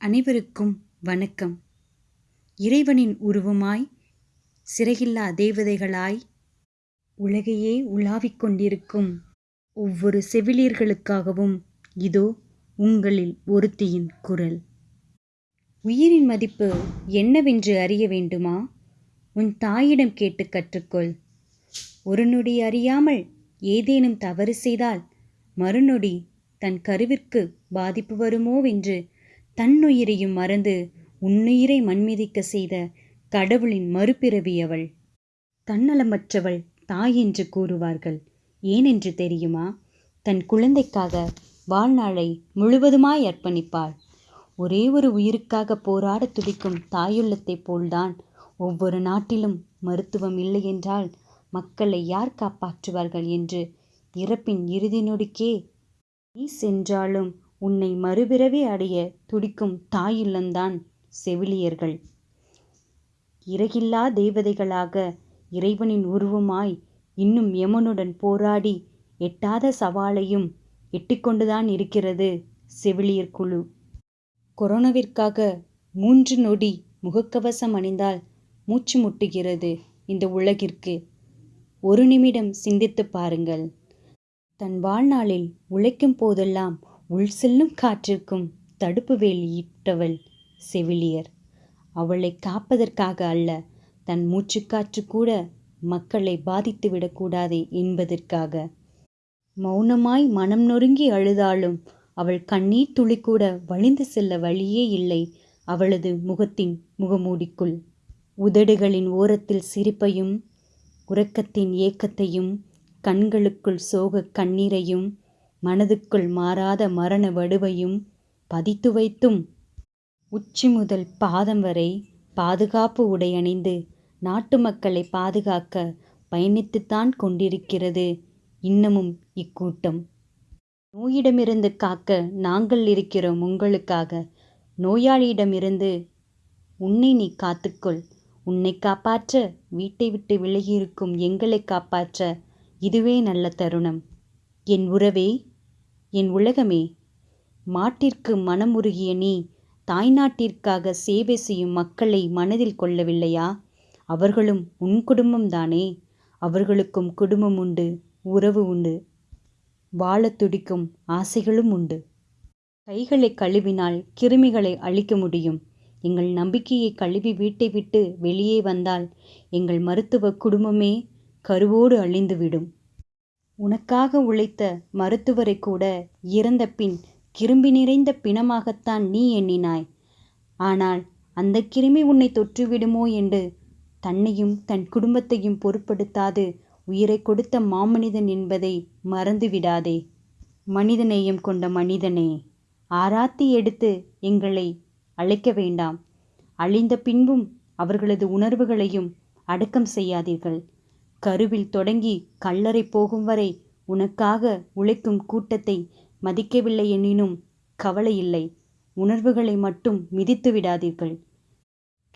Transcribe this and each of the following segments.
அனைவருக்கும் வணக்கம். இறைவனின் உருவமாய் சிறையில்லா தேவதைகளாய் உலகையே உலாவிக் கொண்டிருக்கும் ஒவ்வொரு செவிலியர்களுக்காகவும் இதோ உங்களில் ஒருத்தியின் குரல். உயிரின் மதிப்பு என்னவென்று அறிய வேண்டுமா? உன் தாயிடம் கேட்டு கற்றுக்கொள். ஒரு நொடி அறியாமல் ஏதேனும் தவறு செய்தால் மறுநொடி தன் கருவிற்கு பாதிப்பு வருமோவென்று தன்னுயிரையும் மறந்து உன்னுயிரை மண்மிதிக்க செய்த கடவுளின் மறுபிறவி அவள். தன்னலமற்றவள் தாய் என்று கூறுவார்கள். ஏனென்று தெரியுமா? தன் குழந்தைக்காக வாழ்நாளை முழுவதுமாய் அர்ப்பணிப்பாள். ஒரே ஒரு உயிருக்காக போராட துடிக்கும் தாயுள்ளத்தைப் போல்தான் ஒவ்வொரு நாட்டிலும் மருத்துவம் இல்லை என்றால் மக்களை யார் காப்பாற்றுவார்கள் என்று இறப்பின் இறுதி நொடிக்கே நீ சென்றாலும் உன்னை மறுபிறவி அடைய துடிக்கும் தாயுள்ளந்தான் செவிலியர்கள். இறகில்லா தேவதைகளாக இறைவனின் உருவமாய் இன்னும் யமனுடன் போராடி எட்டாத சவாலையும் எட்டிக்கொண்டுதான் இருக்கிறது செவிலியர் குழு. கொரோனாவிற்காக மூன்று நொடி முகக்கவசம் அணிந்தால் மூச்சு முட்டுகிறது இந்த உலகிற்கு. ஒரு நிமிடம் சிந்தித்து பாருங்கள். தன் வாழ்நாளில் உழைக்கும் போதெல்லாம் உள் செல்லும் காற்றிற்கும் தடுப்பு வேலியிட்டவள் செவிலியர். அவளை காப்பதற்காக அல்ல தன் மூச்சுக்காற்று கூட மக்களை பாதித்து விடக்கூடாதே என்பதற்காக. மௌனமாய் மனம் நொறுங்கி அழுதாலும் அவள் கண்ணீர் துளி கூட வழிந்து செல்ல வழியே இல்லை அவளது முகத்தின் முகமூடிக்குள். உதடுகளின் ஓரத்தில் சிரிப்பையும் உறக்கத்தின் ஏக்கத்தையும் கண்களுக்குள் சோக கண்ணீரையும் மனதுக்குள் மாறாத மரண வடுவையும் பதித்து வைத்தும் உச்சி முதல் பாதம் வரை பாதுகாப்பு உடை அணிந்து நாட்டு மக்களை பாதுகாக்க பயணித்துத்தான் கொண்டிருக்கிறது இன்னமும் இக்கூட்டம். நோயிடமிருந்து காக்க நாங்கள் இருக்கிறோம் உங்களுக்காக. நோயாளியிடமிருந்து உன்னை நீ காத்துக்கொள். உன்னை காப்பாற்ற வீட்டை விட்டு விலகியிருக்கும் எங்களை காப்பாற்ற இதுவே நல்ல தருணம். என் உறவே என் உலகமே மாட்டிற்கு மனமுருகிய நீ தாய்நாட்டிற்காக சேவை செய்யும் மக்களை மனதில் கொள்ளவில்லையா? அவர்களும் உன் குடும்பம்தானே அவர்களுக்கும் குடும்பம் உண்டு உறவு உண்டு வாழத் துடிக்கும் ஆசைகளும் உண்டு. கைகளை கழுவினால் கிருமிகளை அழிக்க முடியும். எங்கள் நம்பிக்கையை கழுவி வீட்டை விட்டு வெளியே வந்தால் எங்கள் மருத்துவ குடும்பமே கருவோடு அழிந்துவிடும். உனக்காக உழைத்த மருத்துவரை கூட இறந்த பின் கிருமி நிறைந்த பிணமாகத்தான் நீ எண்ணினாய். ஆனால் அந்த கிருமி உன்னை தொற்றுவிடுமோ என்று தன்னையும் தன் குடும்பத்தையும் பொருட்படுத்தாது உயிரை கொடுத்த மாமனிதன் என்பதை மறந்துவிடாதே. மனிதநேயம் கொண்ட மனிதனே ஆராத்தி எடுத்து எங்களை அழைக்க வேண்டாம். அழிந்த பின்பும் அவர்களது உணர்வுகளையும் அடக்கம் செய்யாதீர்கள். கருவில் தொடங்கி கல்லறை போகும் வரை உனக்காக உழைக்கும் கூட்டத்தை மதிக்கவில்லை எனினும் கவலை இல்லை உணர்வுகளை மட்டும் மிதித்து விடாதீர்கள்.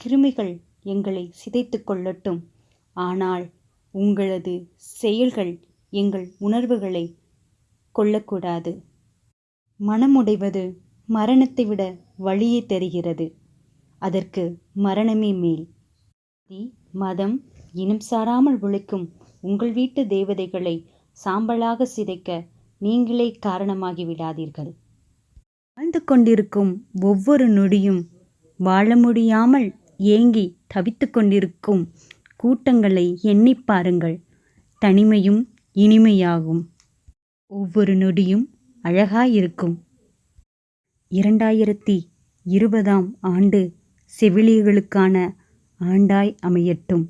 கிருமிகள் எங்களை சிதைத்து கொள்ளட்டும். ஆனால் உங்களது செயல்கள் எங்கள் உணர்வுகளை கொள்ளக்கூடாது மனமுடைவது மரணத்தை விட வழியே தெரிகிறது. அதற்கு மரணமே மேல். மதம் இனம் சாராமல் உழைக்கும் உங்கள் வீட்டு தேவதைகளை சாம்பலாக சிதைக்க நீங்களே காரணமாகி விடாதீர்கள். வாழ்ந்து கொண்டிருக்கும் ஒவ்வொரு நொடியும் வாழ முடியாமல் ஏங்கி தவித்து கொண்டிருக்கும் கூட்டங்களை எண்ணி பாருங்கள். தனிமையும் இனிமையாகும். ஒவ்வொரு நொடியும் அழகாயிருக்கும். இரண்டாயிரத்தி இருபதாம் ஆண்டு செவிலியர்களுக்கான ஆண்டாய் அமையட்டும்.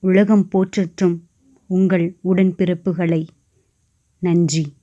உலகம் போற்றட்டும் உங்கள் உடன்பிறப்புகளை. நன்றி.